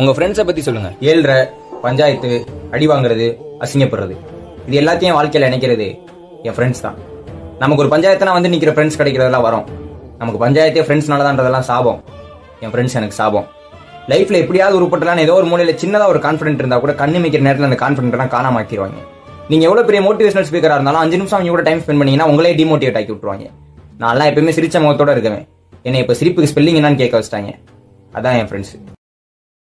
உங்க ஃப்ரெண்ட்ஸை பத்தி சொல்லுங்க. ஏழ்ற பஞ்சாயத்து அடி வாங்குறது அசிங்கப்படுறது. இது எல்லாத்தையும் வாழ்க்கையில நினைக்கிறது என் ஃப்ரெண்ட்ஸ் தான். நமக்கு ஒரு பஞ்சாயத்துனா வந்து நிக்கிற ஃப்ரெண்ட்ஸ் கிடைக்கிறதெல்லாம் வரும். நமக்கு பஞ்சாயத்தே ஃப்ரெண்ட்ஸ்னாலதான்றதெல்லாம் சாபம். என் ஃப்ரெண்ட்ஸ் எனக்கு சாபம். லைஃப்ல எப்படியாவது உருப்பட்டலாம் ஏதோ ஒரு மூலையில சின்னதா ஒரு கான்ஃபிடென்ட் இருந்தா கூட கண்ணு மிக்கிற நேரத்தில் அந்த கான்ஃபிடென்ட் காணாம ஆக்கிடுவாங்க நீங்க எவ்வளவு பெரிய மோட்டிவேஷனல் ஸ்பீக்கரா இருந்தாலும் அஞ்சு நிமிஷம் அவங்க கூட டைம் ஸ்பெண்ட் பண்ணீங்கன்னா உங்களே டிமோட்டிவேட் ஆக்கி விட்டுருவாங்க. நான்லாம் எப்பயுமே சிரிச்ச முகத்தோட இருக்கவேன் என்னை இப்போ சிரிப்புக்கு ஸ்பெல்லிங் என்னன்னு கேட்க வச்சிட்டாங்க. அதான் என் ஃப்ரெண்ட்ஸ்